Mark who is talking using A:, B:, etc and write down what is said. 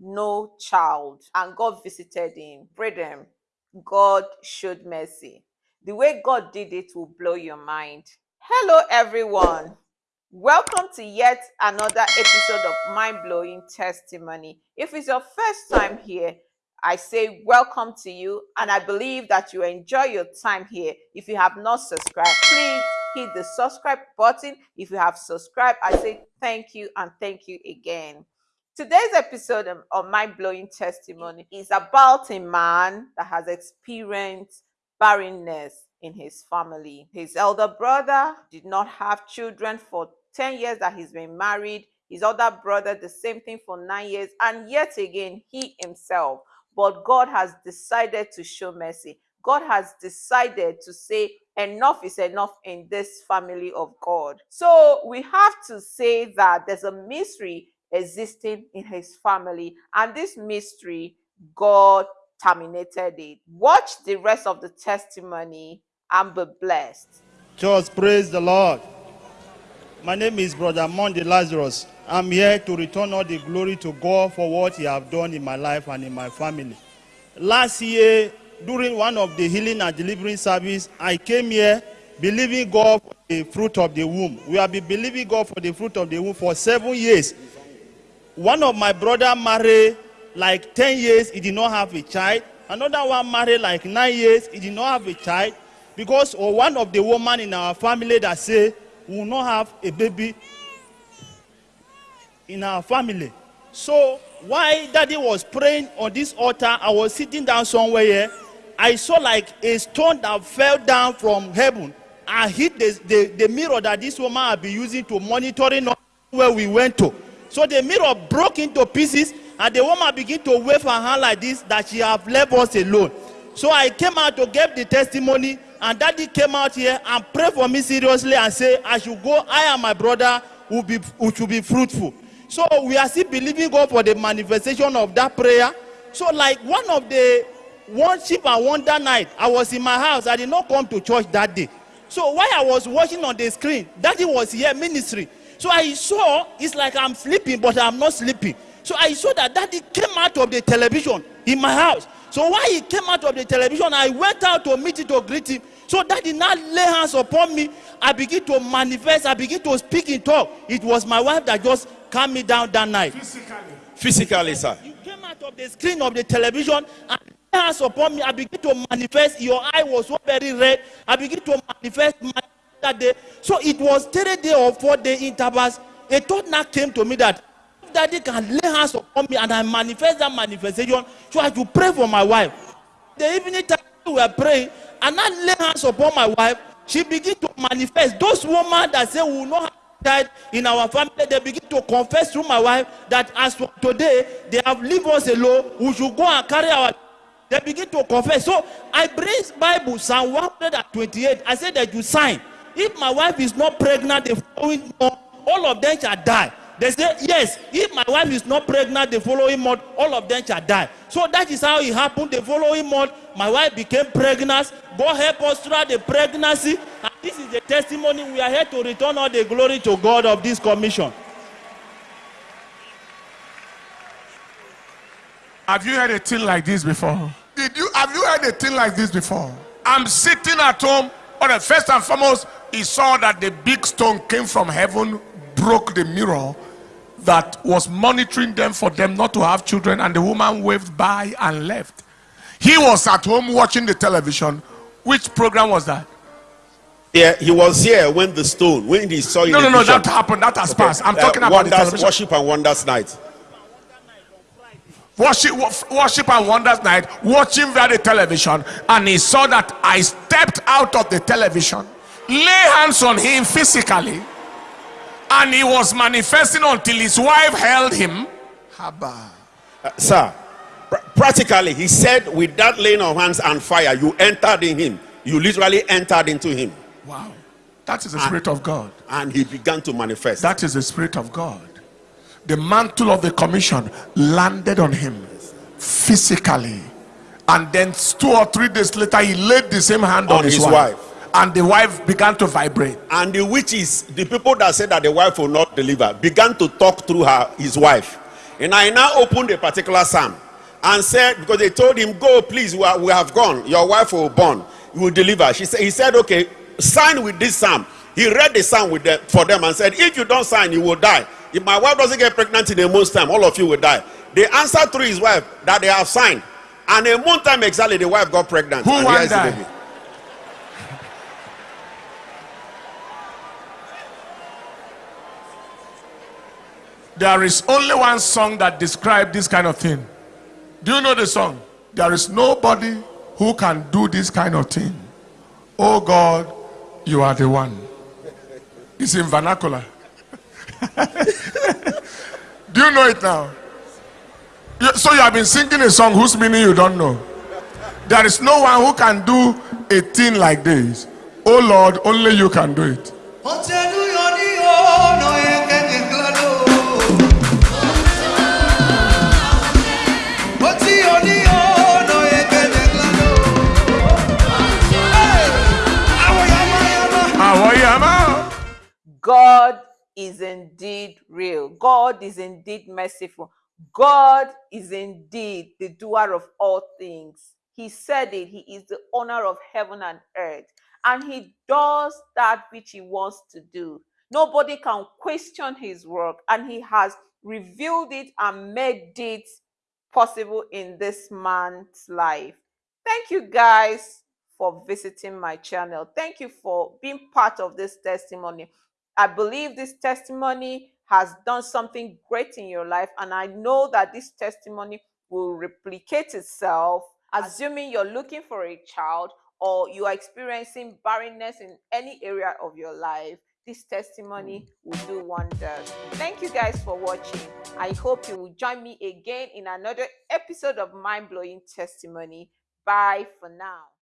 A: no child, and God visited him. Brethren, God showed mercy. The way God did it will blow your mind. Hello, everyone. Welcome to yet another episode of Mind Blowing Testimony. If it's your first time here, I say welcome to you, and I believe that you enjoy your time here. If you have not subscribed, please hit the subscribe button. If you have subscribed, I say thank you and thank you again. Today's episode of, Mind Blowing Testimony is about a man that has experienced barrenness in his family. His elder brother did not have children for 10 years that he's been married. His other brother, the same thing for nine years. And yet again, he himself. But God has decided to show mercy. God has decided to say, enough is enough in this family of God. So we have to say that there's a mystery existing in his family. And this mystery, God terminated it. Watch the rest of the testimony and be blessed.
B: Just praise the Lord. My name is Brother Monday Lazarus. I'm here to return all the glory to God for what He have done in my life and in my family. Last year, during one of the healing and delivering service, I came here believing God for the fruit of the womb. We have been believing God for the fruit of the womb for seven years. One of my brother married like 10 years, he did not have a child. Another one married like nine years, he did not have a child. Because of one of the woman in our family that say, we will not have a baby in our family. So while daddy was praying on this altar, I was sitting down somewhere here. I saw like a stone that fell down from heaven and hit the, the, the mirror that this woman had been using to monitoring where we went to. So the mirror broke into pieces and the woman began to wave her hand like this that she have left us alone. So I came out to give the testimony and daddy came out here and prayed for me seriously and say I should go, I and my brother will be will should be fruitful. So we are still believing God for the manifestation of that prayer. So like one of the worship and wonder night, I was in my house. I did not come to church that day. So while I was watching on the screen, daddy was here ministry. So I saw it's like I'm sleeping, but I'm not sleeping. So I saw that daddy came out of the television in my house. So while he came out of the television, I went out to meet him to greet him. So did not lay hands upon me. I begin to manifest. I begin to speak in talk. It was my wife that just calmed me down that night.
C: Physically.
D: Physically, sir.
B: You came out of the screen of the television and lay hands upon me. I begin to manifest. Your eye was so very red. I begin to manifest that day. So it was three day or four day intervals. A thought now came to me that daddy can lay hands upon me and I manifest that manifestation. So I should pray for my wife. The evening time we were praying, and I lay hands upon my wife. She begin to manifest. Those women that say we will not died in our family, they begin to confess through my wife that as for today, they have leave us alone. We should go and carry our. They begin to confess. So I bring Bible Psalm 128. I said that you sign. If my wife is not pregnant the following month, all of them shall die. They say, yes, if my wife is not pregnant the following month, all of them shall die. So that is how it happened. The following month, my wife became pregnant. God help us throughout the pregnancy. And this is the testimony. We are here to return all the glory to God of this commission.
C: Have you heard a thing like this before? Did you have you heard a thing like this before? I'm sitting at home. But the first and foremost, he saw that the big stone came from heaven, broke the mirror that was monitoring them for them not to have children, and the woman waved by and left. He was at home watching the television. Which program was that?
D: Yeah, he was here when the stone, when he saw you.
C: No, no, no, that happened. That has passed. I'm uh, talking about the television.
D: worship and wonders night.
C: worship, worship and wonders night, watching via the television, and he saw that I stepped out of the television, lay hands on him physically, and he was manifesting until his wife held him. Haba.
D: Uh, sir, pr- practically, he said, with that laying of hands and fire, you entered in him. You literally entered into him,
C: Wow. That is the Spirit of God.
D: and he began to manifest.
C: That is the Spirit of God. The mantle of the commission landed on him physically. And then two or three days later, he laid the same hand on,
D: On
C: his,
D: his
C: wife.
D: wife.
C: And the wife began to vibrate.
D: and the witches, the people that said that the wife will not deliver, began to talk through her, his wife. And I now opened a particular psalm and said, because they told him, Go, please, we, are, we have gone. Your wife will born. You will deliver. She said, he said, Okay, sign with this psalm. He read the psalm with the, for them and said, If you don't sign, you will die. If my wife doesn't get pregnant in a month's time, all of you will die. They answered through his wife that they have signed. And a month time exactly, the wife got pregnant.
C: Who
D: and
C: won There is only one song that describes this kind of thing. Do you know the song? There is nobody who can do this kind of thing. Oh God, you are the one. It's in vernacular. do you know it now? So you have been singing a song whose meaning you don't know. There is no one who can do a thing like this. Oh Lord, only you can do it.
A: Is indeed real. God is indeed merciful. God is indeed the doer of all things. He said it. He is the owner of heaven and earth. And he does that which he wants to do. Nobody can question his work. And he has revealed it and made it possible in this man's life. Thank you guys for visiting my channel. Thank you for being part of this testimony. I believe this testimony has done something great in your life, and I know that this testimony will replicate itself. Assuming you're looking for a child or you are experiencing barrenness in any area of your life, this testimony hmm. will do wonders. Thank you guys for watching. I hope you will join me again in another episode of Mind Blowing Testimony. Bye for now.